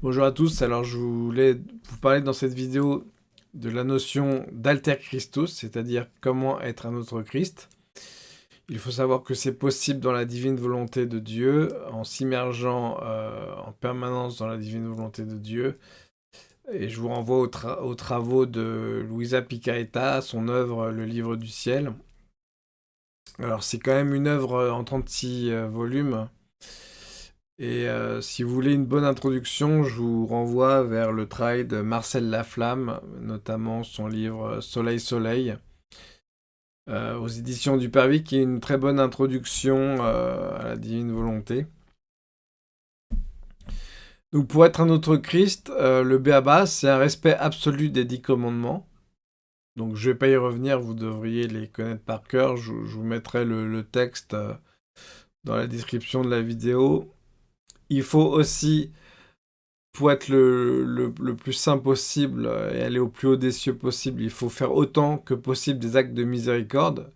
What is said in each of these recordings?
Bonjour à tous, alors je voulais vous parler dans cette vidéo de la notion d'alter Christus, c'est-à-dire comment être un autre Christ. Il faut savoir que c'est possible dans la divine volonté de Dieu, en s'immergeant euh, en permanence dans la divine volonté de Dieu. Et je vous renvoie aux, travaux de Luisa Picaretta, son œuvre Le Livre du Ciel. Alors c'est quand même une œuvre en 36 euh, volumes, et euh, si vous voulez une bonne introduction, je vous renvoie vers le travail de Marcel Laflamme, notamment son livre Soleil Soleil, euh, aux éditions du Pervis, qui est une très bonne introduction euh, à la divine volonté. Donc pour être un autre Christ, le Béaba, c'est un respect absolu des dix commandements. Donc je ne vais pas y revenir, vous devriez les connaître par cœur. Je, vous mettrai le texte dans la description de la vidéo. Il faut aussi, pour être le, plus saint possible et aller au plus haut des cieux possible, il faut faire autant que possible des actes de miséricorde,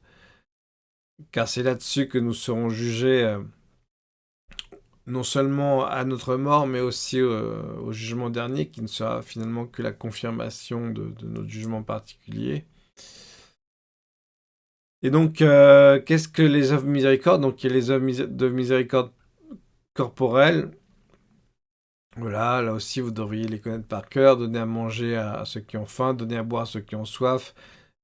car c'est là-dessus que nous serons jugés euh, non seulement à notre mort, mais aussi euh, au jugement dernier, qui ne sera finalement que la confirmation de, notre jugement particulier. Et donc, euh, qu'est-ce que les œuvres miséricorde? Donc, il y a les œuvres de miséricorde corporelle. Voilà, là aussi, vous devriez les connaître par cœur. Donner à manger à, ceux qui ont faim, donner à boire à ceux qui ont soif,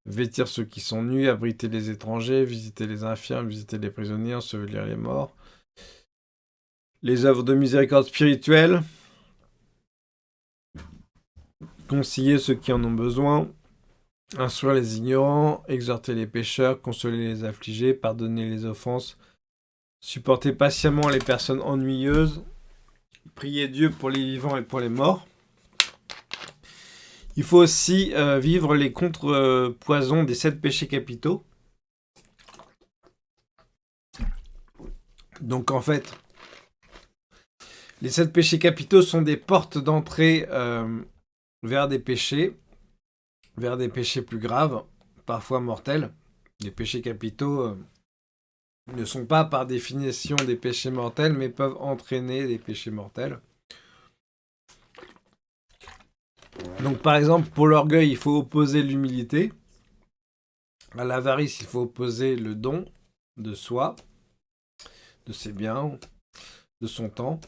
vêtir ceux qui sont nus, abriter les étrangers, visiter les infirmes, visiter les prisonniers, ensevelir les morts. Les œuvres de miséricorde spirituelle. Concilier ceux qui en ont besoin. Instruire les ignorants, exhorter les pécheurs, consoler les affligés, pardonner les offenses, Supporter patiemment les personnes ennuyeuses. Prier Dieu pour les vivants et pour les morts. Il faut aussi euh, vivre les contre-poisons des sept péchés capitaux. Donc en fait, les sept péchés capitaux sont des portes d'entrée euh, vers des péchés, vers des péchés plus graves, parfois mortels. Les péchés capitaux, euh, ne sont pas par définition des péchés mortels, mais peuvent entraîner des péchés mortels. Donc par exemple, pour l'orgueil, il faut opposer l'humilité. À l'avarice, il faut opposer le don de soi, de ses biens, de son temps.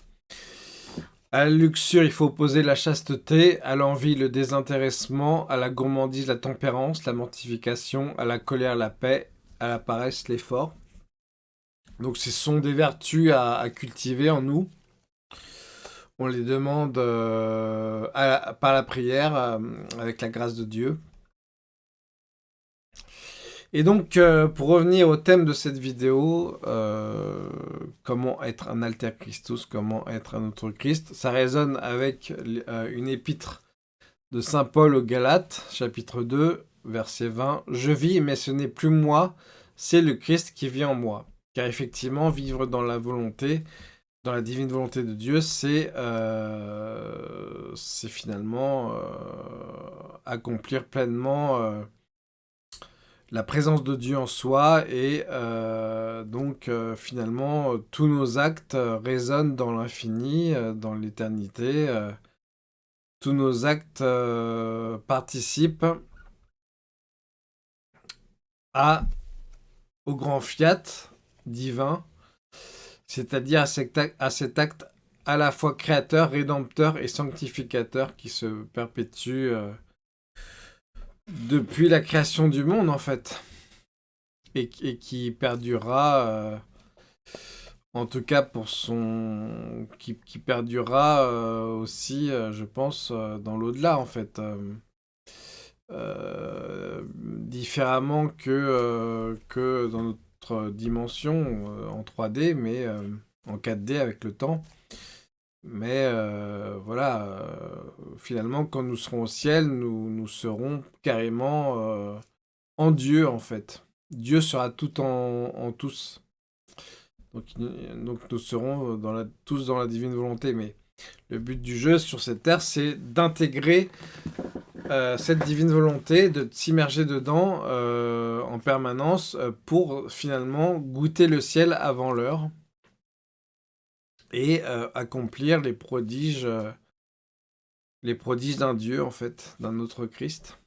À la luxure, il faut opposer la chasteté, à l'envie, le désintéressement, à la gourmandise, la tempérance, la mortification, à la colère, la paix, à la paresse, l'effort. Donc ce sont des vertus à, cultiver en nous. On les demande euh, par la prière, euh, avec la grâce de Dieu. Et donc, euh, pour revenir au thème de cette vidéo, comment être un alter Christus, comment être un autre Christ, ça résonne avec une épître de Saint Paul aux Galates, chapitre 2, verset 20. « Je vis, mais ce n'est plus moi, c'est le Christ qui vit en moi. » Car effectivement, vivre dans la volonté, dans la divine volonté de Dieu, c'est euh, finalement euh, accomplir pleinement euh, la présence de Dieu en soi et donc finalement tous nos actes résonnent dans l'infini, dans l'éternité. tous nos actes participent à, au grand fiat divin, c'est-à-dire à, cet acte à la fois créateur, rédempteur et sanctificateur qui se perpétue euh, depuis la création du monde en fait, et, qui perdurera, euh, en tout cas pour son... qui, perdurera euh, aussi, je pense, dans l'au-delà en fait. différemment que, que dans notre dimension euh, en 3D, mais euh, en 4D avec le temps. Mais euh, voilà, finalement, quand nous serons au ciel, nous, nous serons carrément en Dieu, en fait. Dieu sera tout en, tous. Donc, donc, nous serons dans la, tous dans la divine volonté. Mais le but du jeu sur cette terre, c'est d'intégrer cette divine volonté, de s'immerger dedans euh, en permanence euh, pour finalement goûter le ciel avant l'heure et accomplir les prodiges les prodiges d'un Dieu, en fait, d'un autre Christ.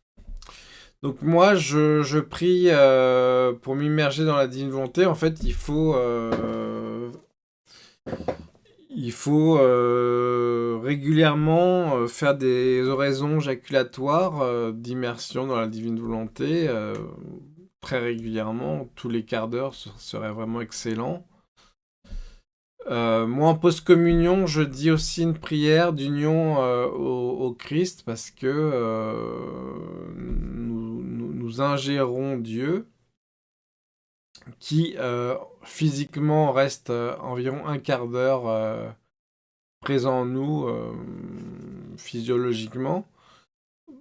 Donc moi, je, prie euh, pour m'immerger dans la divine volonté. En fait, il faut... Euh, il faut euh, régulièrement faire des oraisons jaculatoires d'immersion dans la divine volonté. Très régulièrement, tous les quarts d'heure, serait vraiment excellent. Euh, moi, en post-communion, je dis aussi une prière d'union euh, au, Christ parce que euh, nous, ingérons Dieu qui physiquement reste environ un quart d'heure présent en nous physiologiquement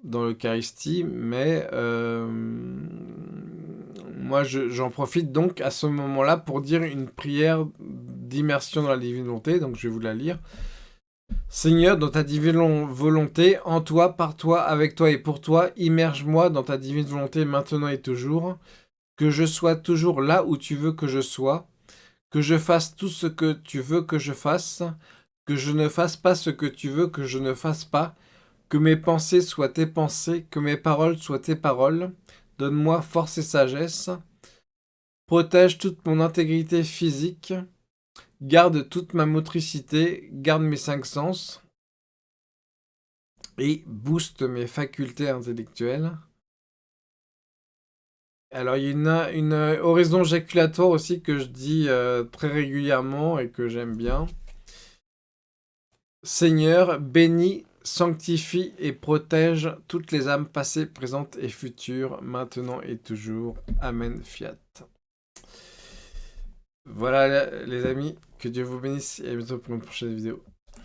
dans l'Eucharistie, mais moi j'en profite donc à ce moment-là pour dire une prière d'immersion dans la divine volonté, donc je vais vous la lire. Seigneur, dans ta divine volonté, en toi, par toi, avec toi et pour toi, immerge-moi dans ta divine volonté maintenant et toujours, que je sois toujours là où tu veux que je sois, que je fasse tout ce que tu veux que je fasse, que je ne fasse pas ce que tu veux que je ne fasse pas, que mes pensées soient tes pensées, que mes paroles soient tes paroles, donne-moi force et sagesse, protège toute mon intégrité physique, garde toute ma motricité, garde mes cinq sens et booste mes facultés intellectuelles. Alors, il y a une, oraison jaculatoire aussi que je dis euh, très régulièrement et que j'aime bien. Seigneur, bénis, sanctifie et protège toutes les âmes passées, présentes et futures, maintenant et toujours. Amen, fiat. Voilà les amis, que Dieu vous bénisse et à bientôt pour une prochaine vidéo.